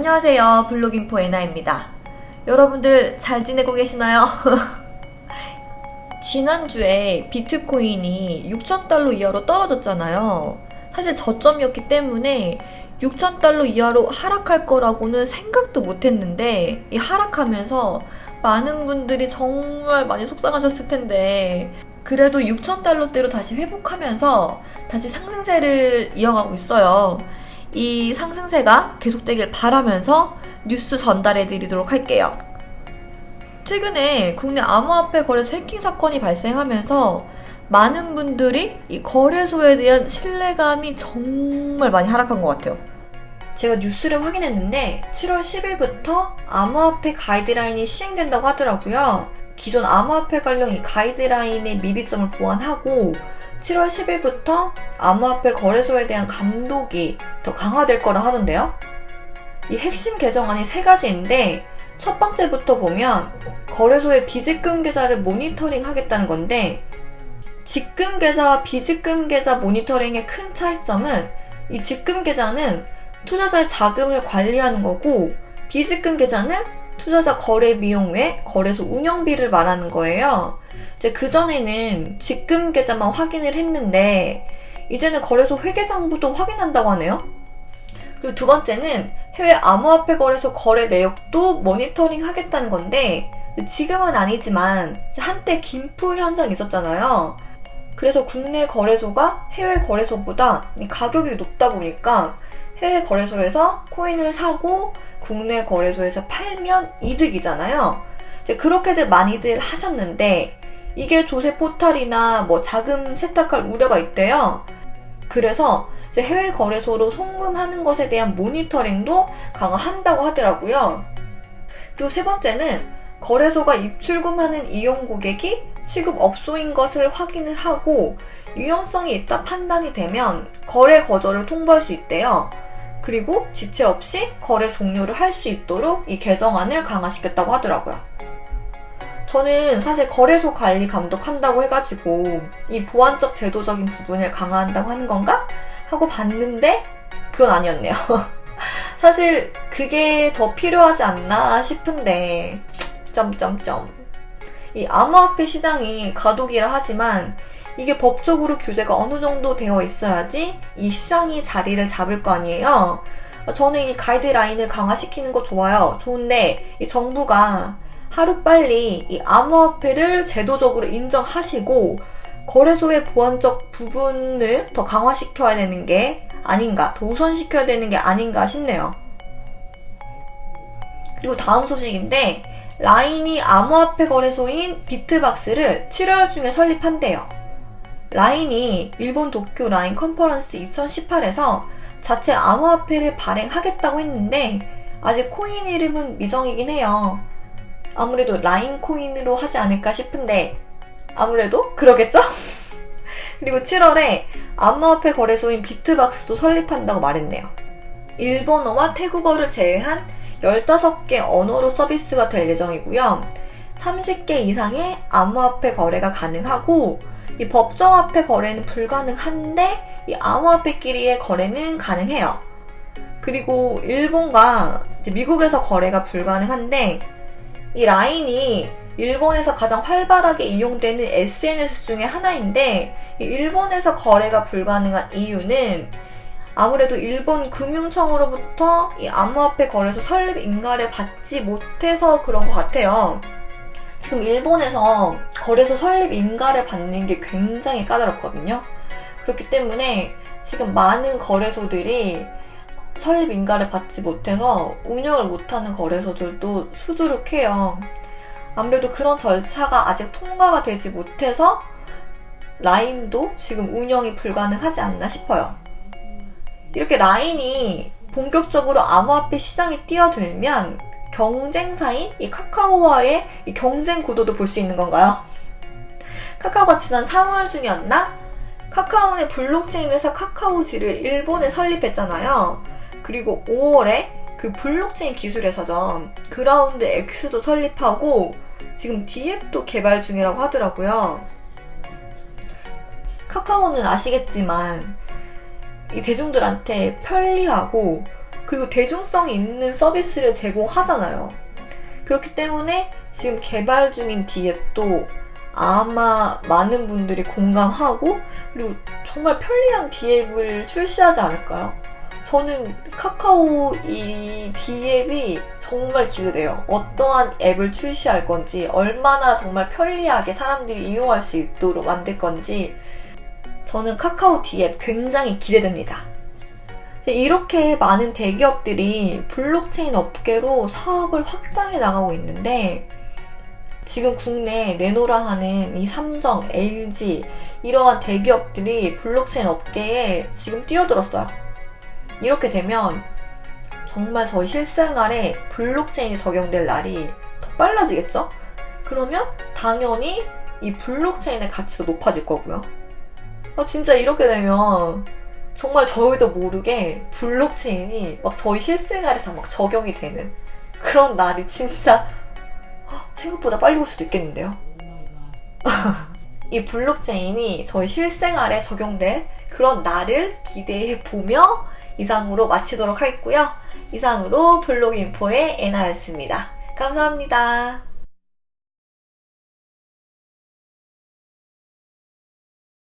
안녕하세요. 블로깅포 에나입니다. 여러분들 잘 지내고 계시나요? 지난주에 비트코인이 6,000달러 이하로 떨어졌잖아요. 사실 저점이었기 때문에 6,000달러 이하로 하락할 거라고는 생각도 못 했는데 이 하락하면서 많은 분들이 정말 많이 속상하셨을 텐데 그래도 6,000달러대로 다시 회복하면서 다시 상승세를 이어가고 있어요. 이 상승세가 계속되길 바라면서 뉴스 전달해 드리도록 할게요. 최근에 국내 암호화폐 거래소 해킹 사건이 발생하면서 많은 분들이 이 거래소에 대한 신뢰감이 정말 많이 하락한 것 같아요. 제가 뉴스를 확인했는데 7월 10일부터 암호화폐 가이드라인이 시행된다고 하더라고요. 기존 암호화폐 관련 이 가이드라인의 미비점을 보완하고 7월 10일부터 암호화폐 거래소에 대한 감독이 더 강화될 거라 하던데요. 이 핵심 개정안이 세 가지인데 첫 번째부터 보면 거래소의 비직금 계좌를 모니터링 하겠다는 건데 직금 계좌와 비직금 계좌 모니터링의 큰 차이점은 이 직금 계좌는 투자자의 자금을 관리하는 거고 비직금 계좌는 투자자 거래 비용 외 거래소 운영비를 말하는 거예요. 이제 그전에는 직금 계좌만 확인을 했는데 이제는 거래소 회계상부도 확인한다고 하네요. 그리고 두 번째는 해외 암호화폐 거래소 거래 내역도 모니터링 하겠다는 건데 지금은 아니지만 한때 김프 현상이 있었잖아요. 그래서 국내 거래소가 해외 거래소보다 가격이 높다 보니까 해외 거래소에서 코인을 사고 국내 거래소에서 팔면 이득이잖아요. 이제 그렇게들 많이들 하셨는데 이게 조세 포탈이나 뭐 자금 세탁할 우려가 있대요. 그래서 해외 거래소로 송금하는 것에 대한 모니터링도 강화한다고 하더라고요. 그리고 세 번째는 거래소가 입출금하는 이용 고객이 취급 업소인 것을 확인을 하고 유용성이 있다 판단이 되면 거래 거절을 통보할 수 있대요. 그리고 지체 없이 거래 종료를 할 수 있도록 이 개정안을 강화시켰다고 하더라고요. 저는 사실 거래소 관리 감독한다고 해가지고 이 보안적 제도적인 부분을 강화한다고 하는 건가? 하고 봤는데 그건 아니었네요. 사실 그게 더 필요하지 않나 싶은데 점점점 이 암호화폐 시장이 가독이라 하지만 이게 법적으로 규제가 어느 정도 되어 있어야지 이 시장이 자리를 잡을 거 아니에요. 저는 이 가이드라인을 강화시키는 거 좋아요. 좋은데 이 정부가 하루빨리 이 암호화폐를 제도적으로 인정하시고 거래소의 보안적 부분을 더 강화시켜야 되는 게 아닌가, 더 우선시켜야 되는 게 아닌가 싶네요. 그리고 다음 소식인데 라인이 암호화폐 거래소인 비트박스를 7월 중에 설립한대요. 라인이 일본 도쿄 라인 컨퍼런스 2018에서 자체 암호화폐를 발행하겠다고 했는데 아직 코인 이름은 미정이긴 해요. 아무래도 라인 코인으로 하지 않을까 싶은데 아무래도 그러겠죠? 그리고 7월에 암호화폐 거래소인 비트박스도 설립한다고 말했네요. 일본어와 태국어를 제외한 15개 언어로 서비스가 될 예정이고요. 30개 이상의 암호화폐 거래가 가능하고 이 법정화폐 거래는 불가능한데 이 암호화폐끼리의 거래는 가능해요. 그리고 일본과 미국에서 거래가 불가능한데 이 라인이 일본에서 가장 활발하게 이용되는 SNS 중에 하나인데 일본에서 거래가 불가능한 이유는 아무래도 일본 금융청으로부터 이 암호화폐 거래소 설립 인가를 받지 못해서 그런 것 같아요. 지금 일본에서 거래소 설립 인가를 받는 게 굉장히 까다롭거든요. 그렇기 때문에 지금 많은 거래소들이 설립 인가를 받지 못해서 운영을 못하는 거래소들도 수두룩해요. 아무래도 그런 절차가 아직 통과가 되지 못해서 라인도 지금 운영이 불가능하지 않나 싶어요. 이렇게 라인이 본격적으로 암호화폐 시장에 뛰어들면 경쟁사인 이 카카오와의 이 경쟁 구도도 볼 수 있는 건가요? 카카오가 지난 3월 중이었나? 카카오의 블록체인 회사 카카오지를 일본에 설립했잖아요. 그리고 5월에 그 블록체인 기술 회사죠. 그라운드 X도 설립하고 지금 dApp도 개발 중이라고 하더라고요. 카카오는 아시겠지만 이 대중들한테 편리하고 그리고 대중성이 있는 서비스를 제공하잖아요. 그렇기 때문에 지금 개발 중인 디앱도 아마 많은 분들이 공감하고 그리고 정말 편리한 디앱을 출시하지 않을까요? 저는 카카오 이 디앱이 정말 기대돼요. 어떠한 앱을 출시할 건지, 얼마나 정말 편리하게 사람들이 이용할 수 있도록 만들 건지, 저는 카카오 디앱 굉장히 기대됩니다. 이렇게 많은 대기업들이 블록체인 업계로 사업을 확장해 나가고 있는데, 지금 국내 내로라 하는 이 삼성, LG, 이러한 대기업들이 블록체인 업계에 지금 뛰어들었어요. 이렇게 되면 정말 저희 실생활에 블록체인이 적용될 날이 더 빨라지겠죠? 그러면 당연히 이 블록체인의 가치도 높아질 거고요. 아, 진짜 이렇게 되면 정말 저희도 모르게 블록체인이 막 저희 실생활에 다 막 적용이 되는 그런 날이 진짜 생각보다 빨리 올 수도 있겠는데요. 이 블록체인이 저희 실생활에 적용될 그런 날을 기대해 보며 이상으로 마치도록 하겠고요. 이상으로 블록인포의 애나였습니다. 감사합니다.